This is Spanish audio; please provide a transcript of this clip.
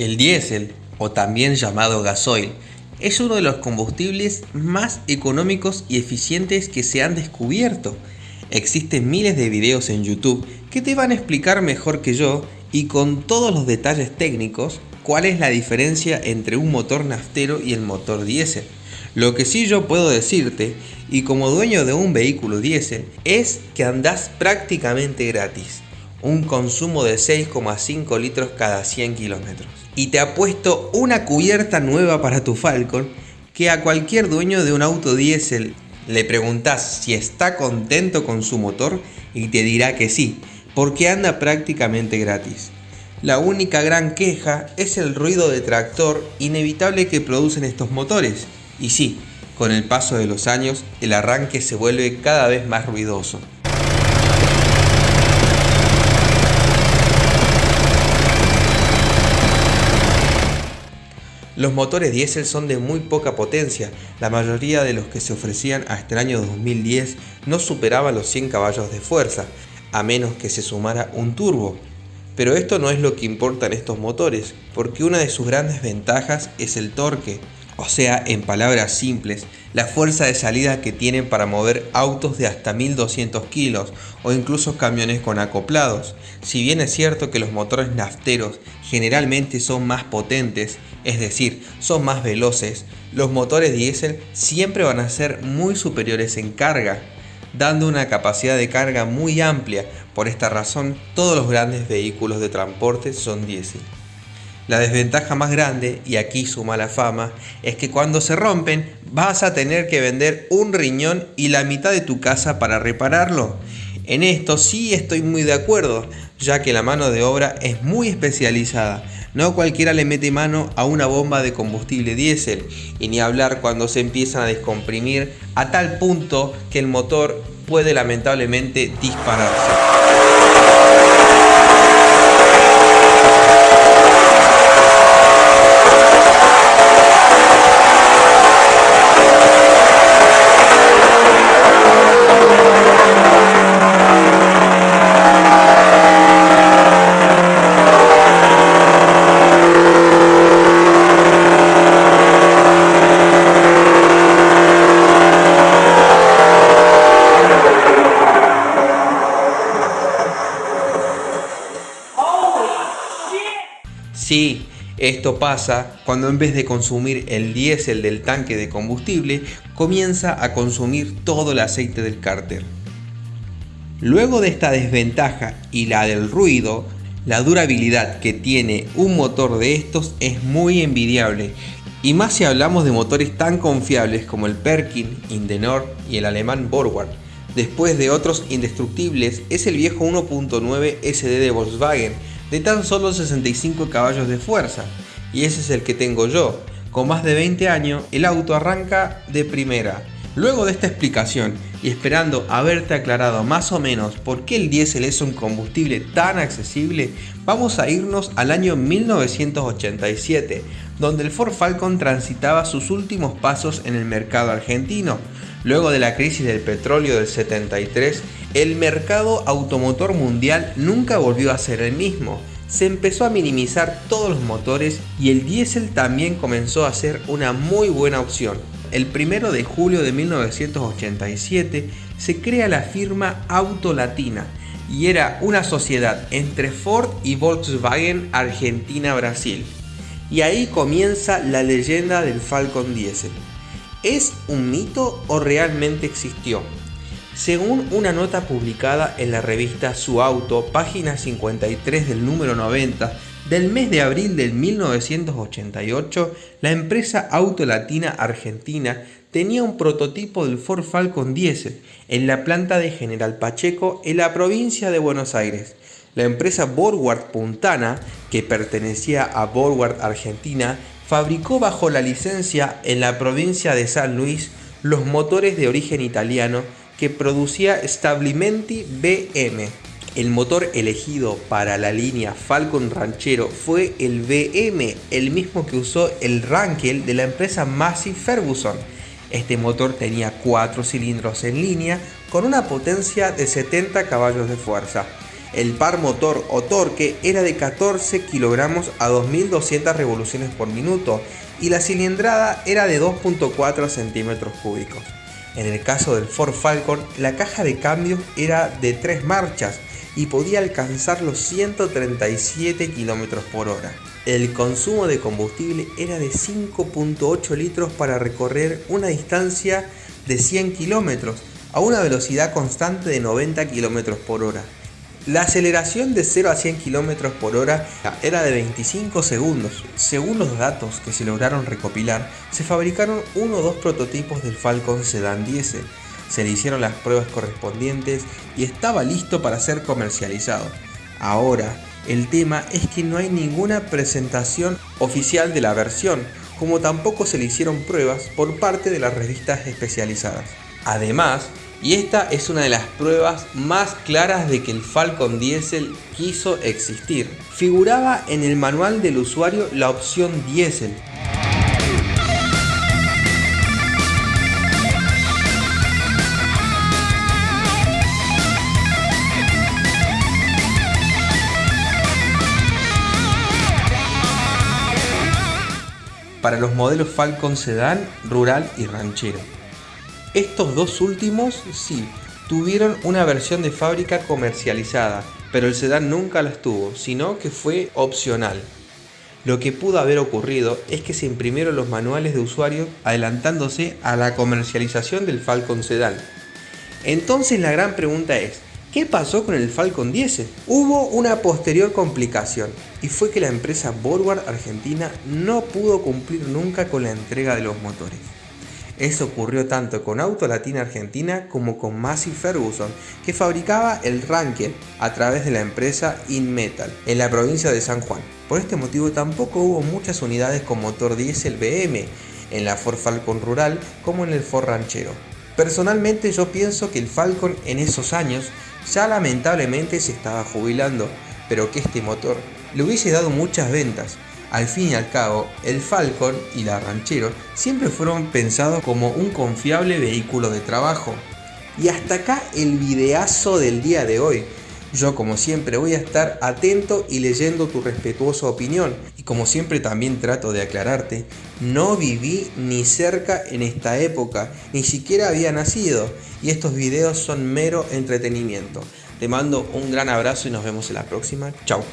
El diésel, o también llamado gasoil, es uno de los combustibles más económicos y eficientes que se han descubierto. Existen miles de videos en YouTube que te van a explicar mejor que yo y con todos los detalles técnicos cuál es la diferencia entre un motor naftero y el motor diésel. Lo que sí yo puedo decirte, y como dueño de un vehículo diésel, es que andás prácticamente gratis. Un consumo de 6,5 litros cada 100 kilómetros y te ha puesto una cubierta nueva para tu Falcon que a cualquier dueño de un auto diésel le preguntas si está contento con su motor y te dirá que sí, porque anda prácticamente gratis. La única gran queja es el ruido de tractor inevitable que producen estos motores. Y sí, con el paso de los años el arranque se vuelve cada vez más ruidoso. Los motores diésel son de muy poca potencia, la mayoría de los que se ofrecían hasta el año 2010 no superaban los 100 caballos de fuerza, a menos que se sumara un turbo. Pero esto no es lo que importa en estos motores, porque una de sus grandes ventajas es el torque, o sea, en palabras simples, la fuerza de salida que tienen para mover autos de hasta 1200 kilos o incluso camiones con acoplados. Si bien es cierto que los motores nafteros generalmente son más potentes, es decir, son más veloces, los motores diésel siempre van a ser muy superiores en carga, dando una capacidad de carga muy amplia. Por esta razón, todos los grandes vehículos de transporte son diésel. La desventaja más grande, y aquí su mala fama, es que cuando se rompen vas a tener que vender un riñón y la mitad de tu casa para repararlo. En esto sí estoy muy de acuerdo, ya que la mano de obra es muy especializada. No cualquiera le mete mano a una bomba de combustible diésel, y ni hablar cuando se empiezan a descomprimir a tal punto que el motor puede lamentablemente dispararse. Esto pasa cuando en vez de consumir el diésel del tanque de combustible, comienza a consumir todo el aceite del cárter. Luego de esta desventaja y la del ruido, la durabilidad que tiene un motor de estos es muy envidiable y más si hablamos de motores tan confiables como el Perkin, Indenor y el alemán Borgward. Después de otros indestructibles es el viejo 1.9 SD de Volkswagen de tan solo 65 caballos de fuerza, y ese es el que tengo yo. Con más de 20 años, el auto arranca de primera. Luego de esta explicación y esperando haberte aclarado más o menos por qué el diésel es un combustible tan accesible, vamos a irnos al año 1987, donde el Ford Falcon transitaba sus últimos pasos en el mercado argentino. Luego de la crisis del petróleo del 73, el mercado automotor mundial nunca volvió a ser el mismo. Se empezó a minimizar todos los motores y el diésel también comenzó a ser una muy buena opción. El 1 de julio de 1987 se crea la firma Auto Latina y era una sociedad entre Ford y Volkswagen Argentina-Brasil. Y ahí comienza la leyenda del Falcon Diesel. ¿Es un mito o realmente existió? Según una nota publicada en la revista Su Auto, página 53 del número 90, del mes de abril del 1988, la empresa Auto Latina Argentina tenía un prototipo del Ford Falcon Diesel en la planta de General Pacheco en la provincia de Buenos Aires. La empresa Borward Puntana, que pertenecía a Borward Argentina, fabricó bajo la licencia en la provincia de San Luis los motores de origen italiano que producía Stabilimenti BM. El motor elegido para la línea Falcon Ranchero fue el BM, el mismo que usó el Rankel de la empresa Massey Ferguson. Este motor tenía 4 cilindros en línea con una potencia de 70 caballos de fuerza. El par motor o torque era de 14 kilogramos a 2200 revoluciones por minuto y la cilindrada era de 2.4 centímetros cúbicos. En el caso del Ford Falcon, la caja de cambios era de 3 marchas y podía alcanzar los 137 km por hora. El consumo de combustible era de 5.8 litros para recorrer una distancia de 100 km a una velocidad constante de 90 km por hora. La aceleración de 0 a 100 km por hora era de 25 segundos. Según los datos que se lograron recopilar, se fabricaron uno o dos prototipos del Falcon Sedan Diesel. Se le hicieron las pruebas correspondientes y estaba listo para ser comercializado. Ahora, el tema es que no hay ninguna presentación oficial de la versión, como tampoco se le hicieron pruebas por parte de las revistas especializadas. Además, y esta es una de las pruebas más claras de que el Falcon Diesel quiso existir. Figuraba en el manual del usuario la opción Diesel, para los modelos Falcon Sedan, Rural y Ranchero. Estos dos últimos sí, tuvieron una versión de fábrica comercializada, pero el sedán nunca las tuvo, sino que fue opcional. Lo que pudo haber ocurrido es que se imprimieron los manuales de usuario adelantándose a la comercialización del Falcon Sedan. Entonces la gran pregunta es, ¿Qué pasó con el Falcon 10? Hubo una posterior complicación y fue que la empresa Borward Argentina no pudo cumplir nunca con la entrega de los motores. Eso ocurrió tanto con Auto Latina Argentina como con Massey Ferguson, que fabricaba el Ranker a través de la empresa InMetal en la provincia de San Juan. Por este motivo tampoco hubo muchas unidades con motor diésel BM en la Ford Falcon Rural como en el Ford Ranchero. Personalmente yo pienso que el Falcon en esos años ya lamentablemente se estaba jubilando, pero que este motor le hubiese dado muchas ventas. Al fin y al cabo, el Falcon y la Ranchero siempre fueron pensados como un confiable vehículo de trabajo. Y hasta acá el videazo del día de hoy. Yo como siempre voy a estar atento y leyendo tu respetuosa opinión y como siempre también trato de aclararte, no viví ni cerca en esta época, ni siquiera había nacido y estos videos son mero entretenimiento. Te mando un gran abrazo y nos vemos en la próxima. Chao.